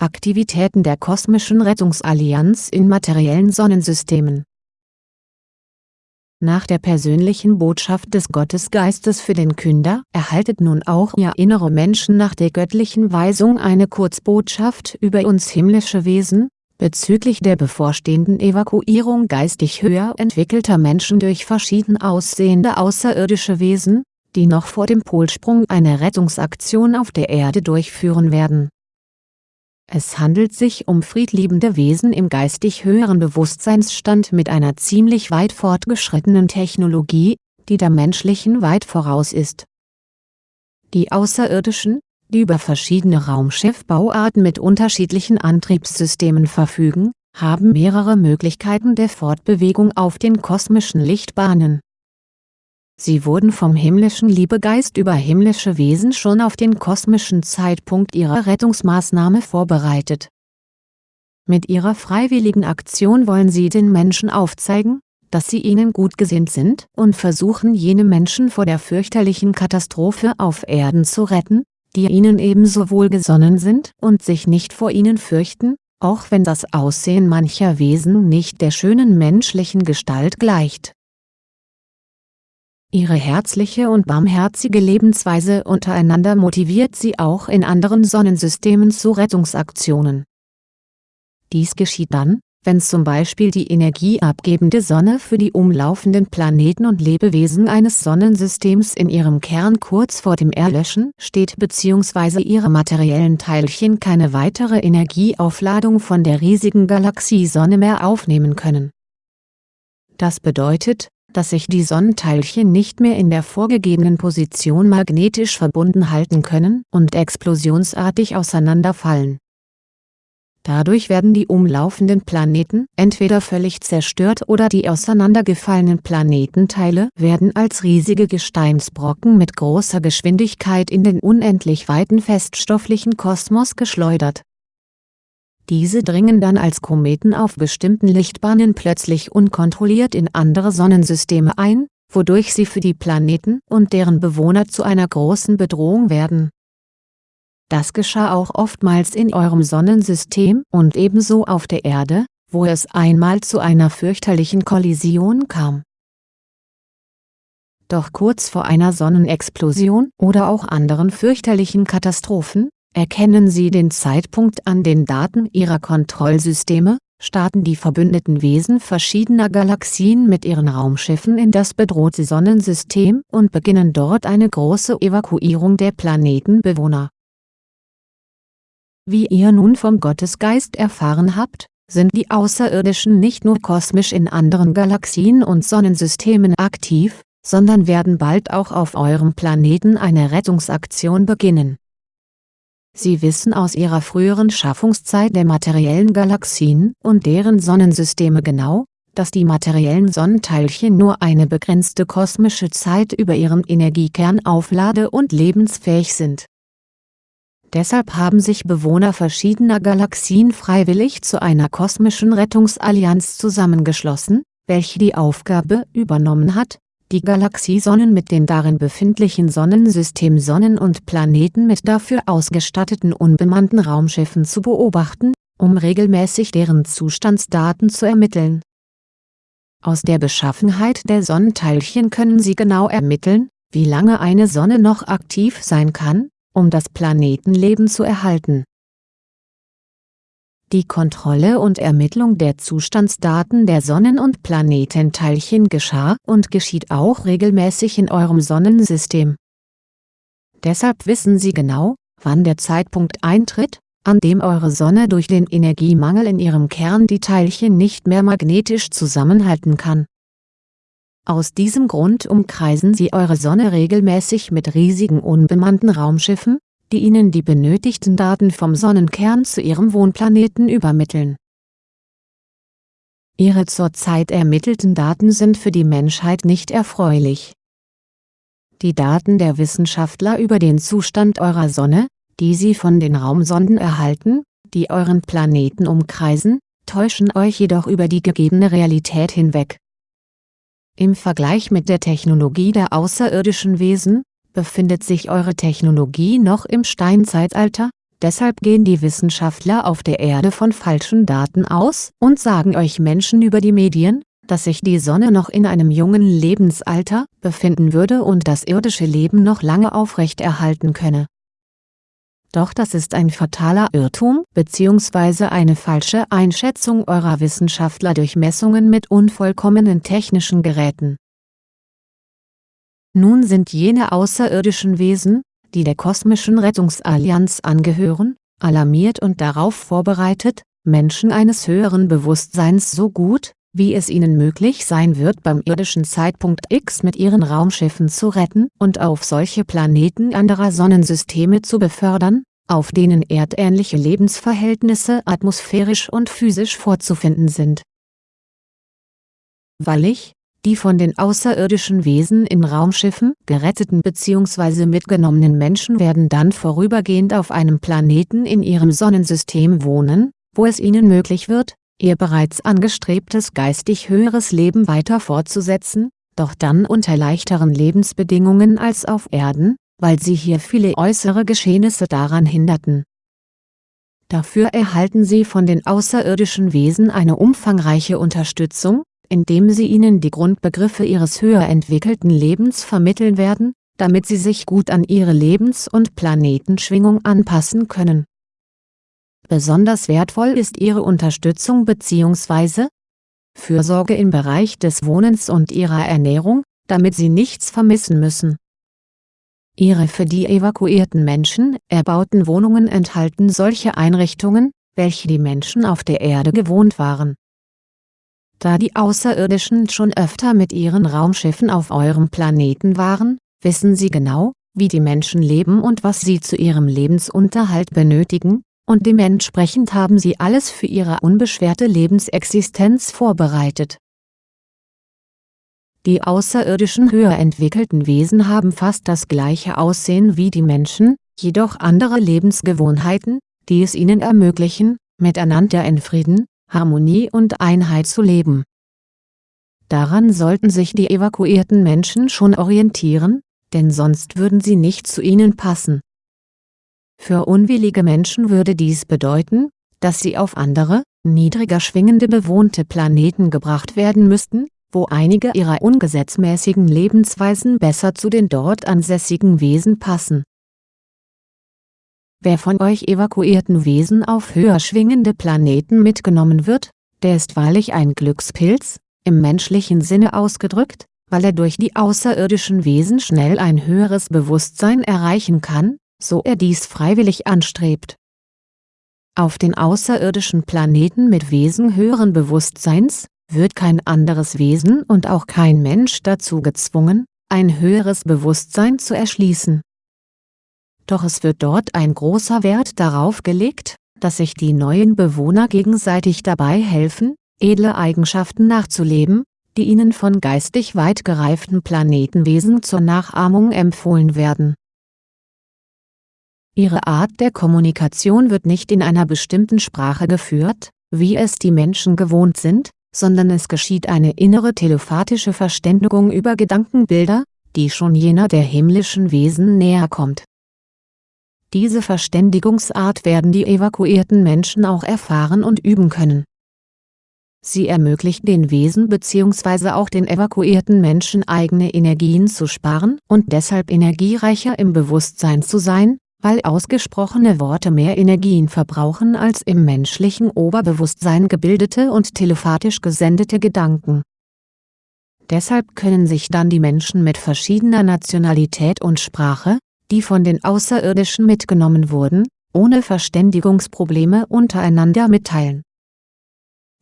Aktivitäten der Kosmischen Rettungsallianz in materiellen Sonnensystemen. Nach der persönlichen Botschaft des Gottesgeistes für den Künder erhaltet nun auch ihr innere Menschen nach der göttlichen Weisung eine Kurzbotschaft über uns himmlische Wesen, bezüglich der bevorstehenden Evakuierung geistig höher entwickelter Menschen durch verschieden aussehende außerirdische Wesen, die noch vor dem Polsprung eine Rettungsaktion auf der Erde durchführen werden es handelt sich um friedliebende Wesen im geistig höheren Bewusstseinsstand mit einer ziemlich weit fortgeschrittenen Technologie, die der menschlichen weit voraus ist. Die Außerirdischen, die über verschiedene Raumschiffbauarten mit unterschiedlichen Antriebssystemen verfügen, haben mehrere Möglichkeiten der Fortbewegung auf den kosmischen Lichtbahnen Sie wurden vom himmlischen Liebegeist über himmlische Wesen schon auf den kosmischen Zeitpunkt ihrer Rettungsmaßnahme vorbereitet. Mit ihrer freiwilligen Aktion wollen sie den Menschen aufzeigen, dass sie ihnen gut gesinnt sind und versuchen jene Menschen vor der fürchterlichen Katastrophe auf Erden zu retten, die ihnen ebenso wohlgesonnen sind und sich nicht vor ihnen fürchten, auch wenn das Aussehen mancher Wesen nicht der schönen menschlichen Gestalt gleicht Ihre herzliche und barmherzige Lebensweise untereinander motiviert sie auch in anderen Sonnensystemen zu Rettungsaktionen. Dies geschieht dann, wenn zum Beispiel die energieabgebende Sonne für die umlaufenden Planeten und Lebewesen eines Sonnensystems in ihrem Kern kurz vor dem Erlöschen steht bzw. ihre materiellen Teilchen keine weitere Energieaufladung von der riesigen Galaxiesonne mehr aufnehmen können. Das bedeutet, dass sich die Sonnenteilchen nicht mehr in der vorgegebenen Position magnetisch verbunden halten können und explosionsartig auseinanderfallen. Dadurch werden die umlaufenden Planeten entweder völlig zerstört oder die auseinandergefallenen Planetenteile werden als riesige Gesteinsbrocken mit großer Geschwindigkeit in den unendlich weiten feststofflichen Kosmos geschleudert diese dringen dann als Kometen auf bestimmten Lichtbahnen plötzlich unkontrolliert in andere Sonnensysteme ein, wodurch sie für die Planeten und deren Bewohner zu einer großen Bedrohung werden. Das geschah auch oftmals in eurem Sonnensystem und ebenso auf der Erde, wo es einmal zu einer fürchterlichen Kollision kam. Doch kurz vor einer Sonnenexplosion oder auch anderen fürchterlichen Katastrophen, Erkennen Sie den Zeitpunkt an den Daten Ihrer Kontrollsysteme, starten die verbündeten Wesen verschiedener Galaxien mit ihren Raumschiffen in das bedrohte Sonnensystem und beginnen dort eine große Evakuierung der Planetenbewohner. Wie ihr nun vom Gottesgeist erfahren habt, sind die Außerirdischen nicht nur kosmisch in anderen Galaxien und Sonnensystemen aktiv, sondern werden bald auch auf eurem Planeten eine Rettungsaktion beginnen Sie wissen aus ihrer früheren Schaffungszeit der materiellen Galaxien und deren Sonnensysteme genau, dass die materiellen Sonnenteilchen nur eine begrenzte kosmische Zeit über ihren Energiekern auflade- und lebensfähig sind. Deshalb haben sich Bewohner verschiedener Galaxien freiwillig zu einer kosmischen Rettungsallianz zusammengeschlossen, welche die Aufgabe übernommen hat, die Galaxiesonnen mit den darin befindlichen Sonnensystemsonnen und Planeten mit dafür ausgestatteten unbemannten Raumschiffen zu beobachten, um regelmäßig deren Zustandsdaten zu ermitteln. Aus der Beschaffenheit der Sonnenteilchen können sie genau ermitteln, wie lange eine Sonne noch aktiv sein kann, um das Planetenleben zu erhalten die Kontrolle und Ermittlung der Zustandsdaten der Sonnen- und Planetenteilchen geschah und geschieht auch regelmäßig in eurem Sonnensystem. Deshalb wissen Sie genau, wann der Zeitpunkt eintritt, an dem eure Sonne durch den Energiemangel in ihrem Kern die Teilchen nicht mehr magnetisch zusammenhalten kann. Aus diesem Grund umkreisen sie eure Sonne regelmäßig mit riesigen unbemannten Raumschiffen, die ihnen die benötigten Daten vom Sonnenkern zu ihrem Wohnplaneten übermitteln. Ihre zurzeit ermittelten Daten sind für die Menschheit nicht erfreulich. Die Daten der Wissenschaftler über den Zustand eurer Sonne, die sie von den Raumsonden erhalten, die euren Planeten umkreisen, täuschen euch jedoch über die gegebene Realität hinweg. Im Vergleich mit der Technologie der außerirdischen Wesen, befindet sich eure Technologie noch im Steinzeitalter, deshalb gehen die Wissenschaftler auf der Erde von falschen Daten aus und sagen euch Menschen über die Medien, dass sich die Sonne noch in einem jungen Lebensalter befinden würde und das irdische Leben noch lange aufrechterhalten könne. Doch das ist ein fataler Irrtum bzw. eine falsche Einschätzung eurer Wissenschaftler durch Messungen mit unvollkommenen technischen Geräten. Nun sind jene außerirdischen Wesen, die der kosmischen Rettungsallianz angehören, alarmiert und darauf vorbereitet, Menschen eines höheren Bewusstseins so gut, wie es ihnen möglich sein wird beim irdischen Zeitpunkt X mit ihren Raumschiffen zu retten und auf solche Planeten anderer Sonnensysteme zu befördern, auf denen erdähnliche Lebensverhältnisse atmosphärisch und physisch vorzufinden sind. Wallig, die von den außerirdischen Wesen in Raumschiffen geretteten bzw. mitgenommenen Menschen werden dann vorübergehend auf einem Planeten in ihrem Sonnensystem wohnen, wo es ihnen möglich wird, ihr bereits angestrebtes geistig höheres Leben weiter fortzusetzen, doch dann unter leichteren Lebensbedingungen als auf Erden, weil sie hier viele äußere Geschehnisse daran hinderten. Dafür erhalten sie von den außerirdischen Wesen eine umfangreiche Unterstützung, indem sie ihnen die Grundbegriffe ihres höher entwickelten Lebens vermitteln werden, damit sie sich gut an ihre Lebens- und Planetenschwingung anpassen können Besonders wertvoll ist ihre Unterstützung bzw. Fürsorge im Bereich des Wohnens und ihrer Ernährung, damit sie nichts vermissen müssen. Ihre für die evakuierten Menschen erbauten Wohnungen enthalten solche Einrichtungen, welche die Menschen auf der Erde gewohnt waren. Da die Außerirdischen schon öfter mit ihren Raumschiffen auf eurem Planeten waren, wissen sie genau, wie die Menschen leben und was sie zu ihrem Lebensunterhalt benötigen, und dementsprechend haben sie alles für ihre unbeschwerte Lebensexistenz vorbereitet. Die außerirdischen höher entwickelten Wesen haben fast das gleiche Aussehen wie die Menschen, jedoch andere Lebensgewohnheiten, die es ihnen ermöglichen, miteinander in Frieden, Harmonie und Einheit zu leben. Daran sollten sich die evakuierten Menschen schon orientieren, denn sonst würden sie nicht zu ihnen passen für unwillige Menschen würde dies bedeuten, dass sie auf andere, niedriger schwingende bewohnte Planeten gebracht werden müssten, wo einige ihrer ungesetzmäßigen Lebensweisen besser zu den dort ansässigen Wesen passen. Wer von euch evakuierten Wesen auf höher schwingende Planeten mitgenommen wird, der ist wahrlich ein Glückspilz, im menschlichen Sinne ausgedrückt, weil er durch die außerirdischen Wesen schnell ein höheres Bewusstsein erreichen kann, so er dies freiwillig anstrebt. Auf den außerirdischen Planeten mit Wesen höheren Bewusstseins, wird kein anderes Wesen und auch kein Mensch dazu gezwungen, ein höheres Bewusstsein zu erschließen. Doch es wird dort ein großer Wert darauf gelegt, dass sich die neuen Bewohner gegenseitig dabei helfen, edle Eigenschaften nachzuleben, die ihnen von geistig weit gereiften Planetenwesen zur Nachahmung empfohlen werden Ihre Art der Kommunikation wird nicht in einer bestimmten Sprache geführt, wie es die Menschen gewohnt sind, sondern es geschieht eine innere telepathische Verständigung über Gedankenbilder, die schon jener der himmlischen Wesen näher kommt. Diese Verständigungsart werden die evakuierten Menschen auch erfahren und üben können. Sie ermöglicht den Wesen bzw. auch den evakuierten Menschen eigene Energien zu sparen und deshalb energiereicher im Bewusstsein zu sein, weil ausgesprochene Worte mehr Energien verbrauchen als im menschlichen Oberbewusstsein gebildete und telepathisch gesendete Gedanken. Deshalb können sich dann die Menschen mit verschiedener Nationalität und Sprache, die von den Außerirdischen mitgenommen wurden, ohne Verständigungsprobleme untereinander mitteilen.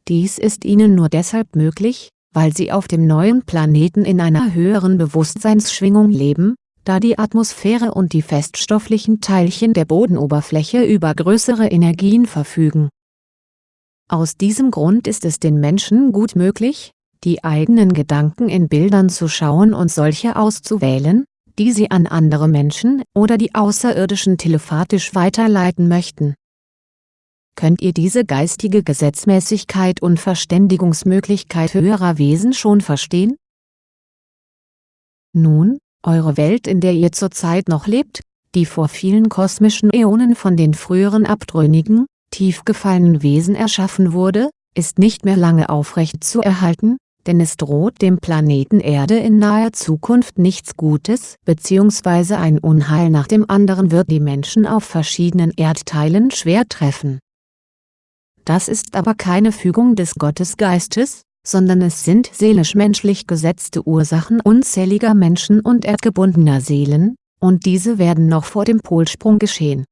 Dies ist ihnen nur deshalb möglich, weil sie auf dem neuen Planeten in einer höheren Bewusstseinsschwingung leben, da die Atmosphäre und die feststofflichen Teilchen der Bodenoberfläche über größere Energien verfügen. Aus diesem Grund ist es den Menschen gut möglich, die eigenen Gedanken in Bildern zu schauen und solche auszuwählen, die sie an andere Menschen oder die Außerirdischen telepathisch weiterleiten möchten. Könnt ihr diese geistige Gesetzmäßigkeit und Verständigungsmöglichkeit höherer Wesen schon verstehen? Nun, eure Welt in der ihr zurzeit noch lebt, die vor vielen kosmischen Äonen von den früheren abtrünnigen, tief gefallenen Wesen erschaffen wurde, ist nicht mehr lange aufrecht zu erhalten, denn es droht dem Planeten Erde in naher Zukunft nichts Gutes bzw. ein Unheil nach dem anderen wird die Menschen auf verschiedenen Erdteilen schwer treffen. Das ist aber keine Fügung des Gottesgeistes, sondern es sind seelisch-menschlich gesetzte Ursachen unzähliger Menschen und erdgebundener Seelen, und diese werden noch vor dem Polsprung geschehen.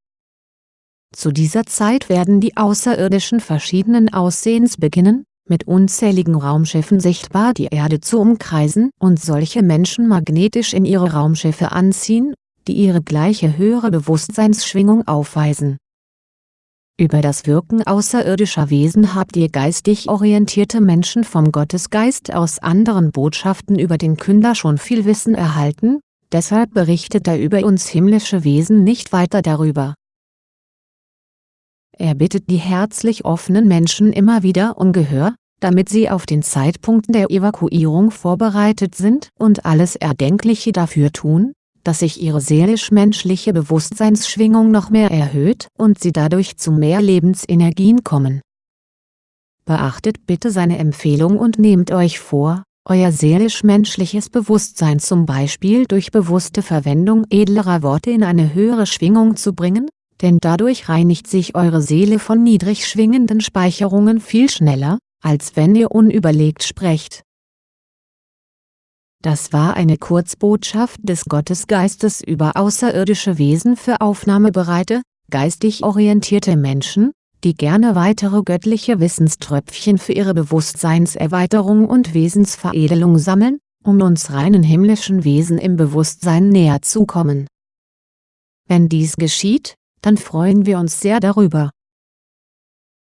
Zu dieser Zeit werden die Außerirdischen verschiedenen Aussehens beginnen, mit unzähligen Raumschiffen sichtbar die Erde zu umkreisen und solche Menschen magnetisch in ihre Raumschiffe anziehen, die ihre gleiche höhere Bewusstseinsschwingung aufweisen. Über das Wirken außerirdischer Wesen habt ihr geistig orientierte Menschen vom Gottesgeist aus anderen Botschaften über den Künder schon viel Wissen erhalten, deshalb berichtet er über uns himmlische Wesen nicht weiter darüber er bittet die herzlich offenen Menschen immer wieder um Gehör, damit sie auf den Zeitpunkt der Evakuierung vorbereitet sind und alles Erdenkliche dafür tun, dass sich ihre seelisch-menschliche Bewusstseinsschwingung noch mehr erhöht und sie dadurch zu mehr Lebensenergien kommen. Beachtet bitte seine Empfehlung und nehmt euch vor, euer seelisch-menschliches Bewusstsein zum Beispiel durch bewusste Verwendung edlerer Worte in eine höhere Schwingung zu bringen, denn dadurch reinigt sich eure Seele von niedrig schwingenden Speicherungen viel schneller, als wenn ihr unüberlegt sprecht. Das war eine Kurzbotschaft des Gottesgeistes über außerirdische Wesen für aufnahmebereite, geistig orientierte Menschen, die gerne weitere göttliche Wissenströpfchen für ihre Bewusstseinserweiterung und Wesensveredelung sammeln, um uns reinen himmlischen Wesen im Bewusstsein näher zu kommen. Wenn dies geschieht, dann freuen wir uns sehr darüber